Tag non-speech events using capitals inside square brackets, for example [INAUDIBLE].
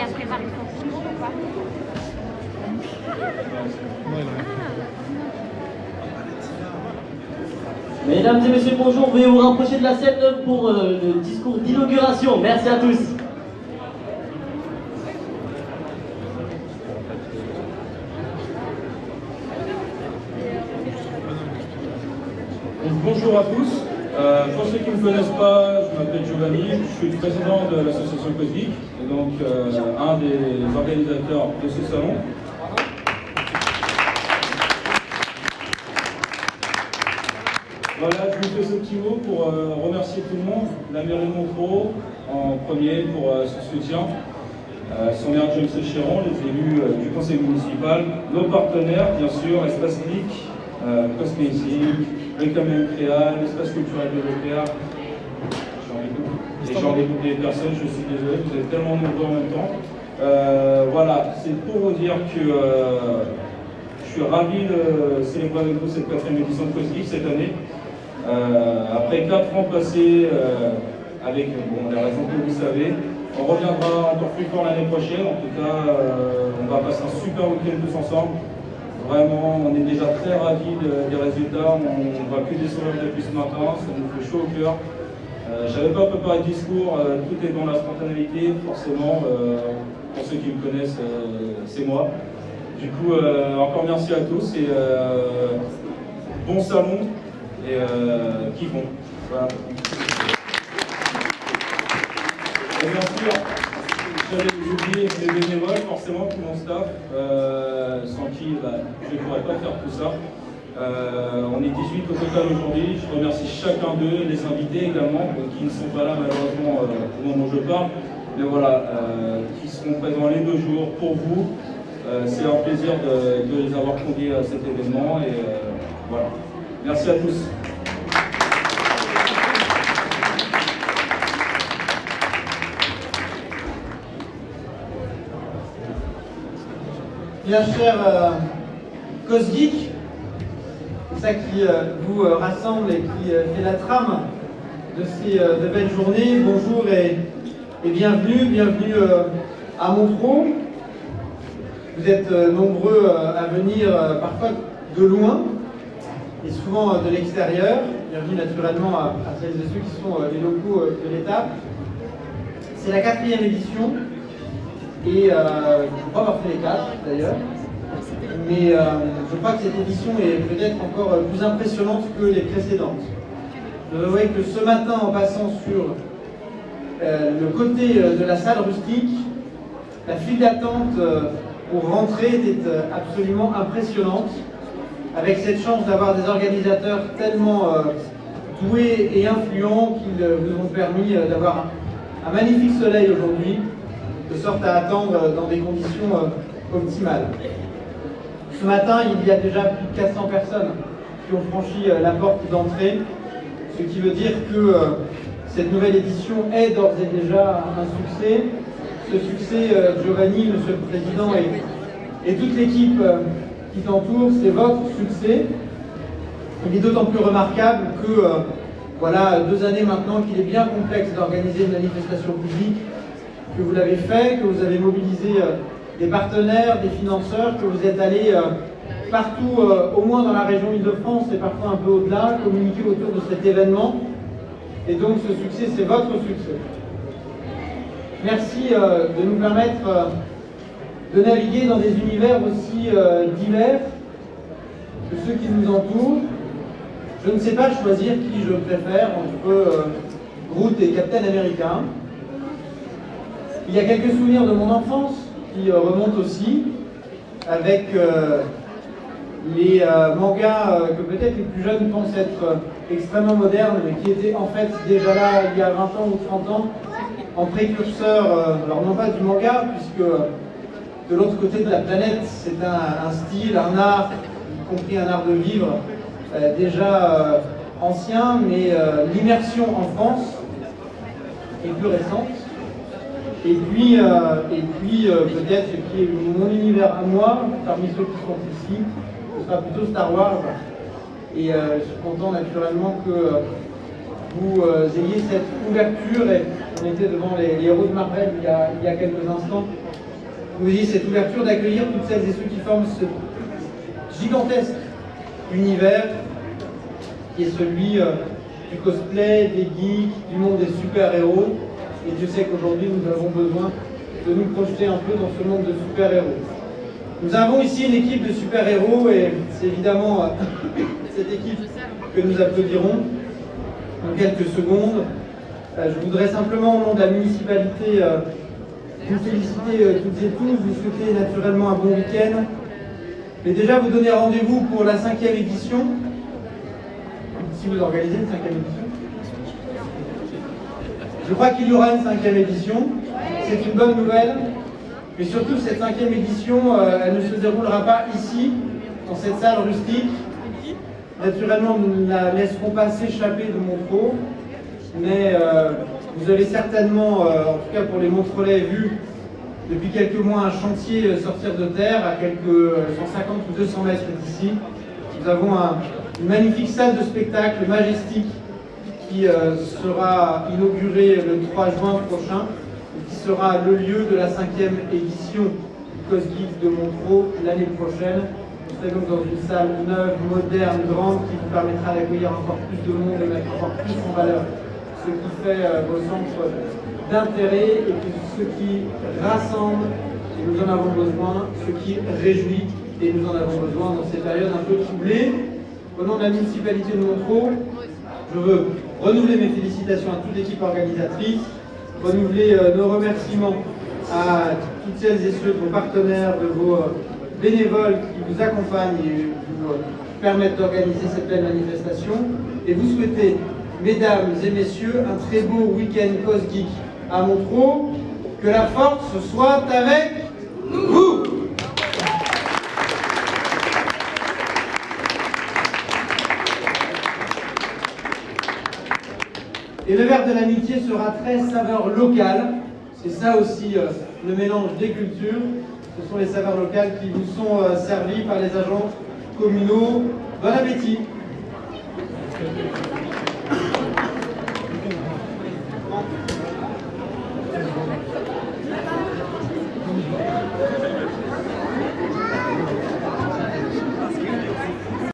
il a préparé son discours ou pas Mesdames et messieurs, bonjour. Veuillez vous rapprocher de la scène pour euh, le discours d'inauguration. Merci à tous. Donc, bonjour à tous. Euh, pour ceux qui ne me connaissent pas, je m'appelle Giovanni, je suis le président de l'association Cosmic donc euh, un des organisateurs de ce salon. Voilà, je vous fais ce petit mot pour euh, remercier tout le monde, la mairie de Montreux en premier pour euh, son soutien, son maire James Chéron, les élus du conseil municipal, nos partenaires, bien sûr, Espace Clic, euh, Cosmétique, Reclamer Créal, l'Espace culturel de ai oublié des personnes, je suis désolé, vous êtes tellement nombreux en même temps. Euh, voilà, c'est pour vous dire que euh, je suis ravi de célébrer avec vous cette quatrième édition de Cosmic cette année. Euh, après quatre ans passés avec bon, les raisons que vous savez, on reviendra encore plus fort l'année prochaine. En tout cas, on va passer un super week-end tous ensemble. Vraiment, on est déjà très ravis de- des résultats. On ne que des sourires depuis ce matin. Ça nous fait chaud au cœur. Euh, J'avais pas préparé de discours. euh, tout est dans la spontanéité, forcément. euh, pour ceux qui me connaissent, c'est moi. Du coup, encore merci à tous et bon salon et kiffons. Voilà. Et bien sûr, j'avais oublié les bénévoles, forcément, tout mon staff, sans qui bah, je ne pourrais pas faire tout ça. Euh, on est 18 au total aujourd'hui. Je remercie chacun d'eux, les invités également, euh, qui ne sont pas là malheureusement euh, au moment où je parle. Mais voilà, qui seront présents les deux jours pour vous. C'est un plaisir de, les avoir conviés à cet événement. Et voilà. Merci à tous. Bien cher Cosgeek, ça qui euh, vous euh, rassemble et qui euh, fait la trame de ces de belles journées. Bonjour et, et bienvenue, bienvenue à Montreux. Vous êtes nombreux à venir parfois de loin et souvent de l'extérieur. Bienvenue naturellement à, celles et ceux qui sont les locaux de l'étape. C'est la quatrième édition et euh, je crois avoir fait les quatre d'ailleurs. Mais euh, je crois que cette édition est peut-être encore euh, plus impressionnante que les précédentes. Je voyez que ce matin, en passant sur euh, le côté euh, de la salle rustique, la file d'attente euh, pour rentrer était euh, absolument impressionnante. Avec cette chance d'avoir des organisateurs tellement euh, doués et influents qu'ils euh, vous ont permis euh, d'avoir un, magnifique soleil aujourd'hui de sorte à attendre dans des conditions euh, optimales. Ce matin, il y a déjà plus de 400 personnes qui ont franchi euh, la porte d'entrée, ce qui veut dire que euh, cette nouvelle édition est d'ores et déjà un succès. Ce succès, euh, Giovanni, Monsieur le Président et, toute l'équipe qui t'entoure, c'est votre succès. Il est d'autant plus remarquable que, voilà, deux années maintenant qu'il est bien complexe d'organiser une manifestation publique que vous l'avez fait, que vous avez mobilisé des partenaires, des financeurs, que vous êtes allé euh, partout, euh, au moins dans la région Île-de-France et parfois un peu au-delà, communiquer autour de cet événement. Et donc ce succès, c'est votre succès. Merci euh, de nous permettre de naviguer dans des univers aussi divers que ceux qui nous entourent. Je ne sais pas choisir qui je préfère entre Groot et Captain America. Il y a quelques souvenirs de mon enfance qui euh, remontent aussi, avec euh, les euh, mangas que peut-être les plus jeunes pensent être extrêmement modernes, mais qui étaient en fait déjà là il y a 20 ans ou 30 ans, en précurseur, alors non pas du manga, puisque de l'autre côté de la planète, c'est un, style, un art, y compris un art de vivre, déjà ancien, mais l'immersion en France est plus récente. Et puis, euh, puis euh, peut-être ce qui est mon univers à moi, parmi ceux qui sont ici, ce sera plutôt Star Wars. Et euh, je suis content naturellement que vous ayez cette ouverture. Et on était devant les, héros de Marvel il y a, il y a quelques instants. vous voyez cette ouverture d'accueillir toutes celles et ceux qui forment ce gigantesque univers qui est celui du cosplay, des geeks, du monde des super-héros. Et Dieu sait qu'aujourd'hui, nous avons besoin de nous projeter un peu dans ce monde de super-héros. Nous avons ici une équipe de super-héros et c'est évidemment euh, [COUGHS] cette équipe que nous applaudirons en quelques secondes. Euh, je voudrais simplement, au nom de la municipalité, euh, vous féliciter toutes et tous, vous souhaiter naturellement un bon week-end, mais déjà vous donner rendez-vous pour la cinquième édition, si vous organisez une cinquième édition. Je crois qu'il y aura une cinquième édition, c'est une bonne nouvelle, mais surtout cette cinquième édition, euh, elle ne se déroulera pas ici, dans cette salle rustique. Naturellement, nous ne la laisserons pas s'échapper de Montreux, mais euh, vous avez certainement, euh, en tout cas pour les Montrelais, vu depuis quelques mois un chantier sortir de terre à quelques 150 ou 200 mètres d'ici. Nous avons une magnifique salle de spectacle majestique qui sera inaugurée le 3 juin prochain qui sera le lieu de la cinquième édition du Cosgeek de Montreux l'année prochaine. Nous donc dans une salle neuve, moderne, grande, qui vous permettra d'accueillir encore plus de monde et mettre encore plus en valeur ce qui fait euh, vos centres d'intérêt et ce qui rassemble, et nous en avons besoin, ce qui réjouit, et nous en avons besoin dans ces périodes un peu troublées. Au nom de la municipalité de Montreux, je veux renouveler mes félicitations à toute l'équipe organisatrice, renouveler euh, nos remerciements à toutes celles et ceux, de vos partenaires, de vos euh, bénévoles qui vous accompagnent et vous euh, permettent d'organiser cette belle manifestation. Et vous souhaitez, mesdames et messieurs, un très beau week-end Cosgeek à Montreux. Que la force soit avec vous Et le verre de l'amitié sera très saveur locale. C'est ça aussi euh, le mélange des cultures. Ce sont les saveurs locales qui vous sont euh, servies par les agents communaux. Bon appétit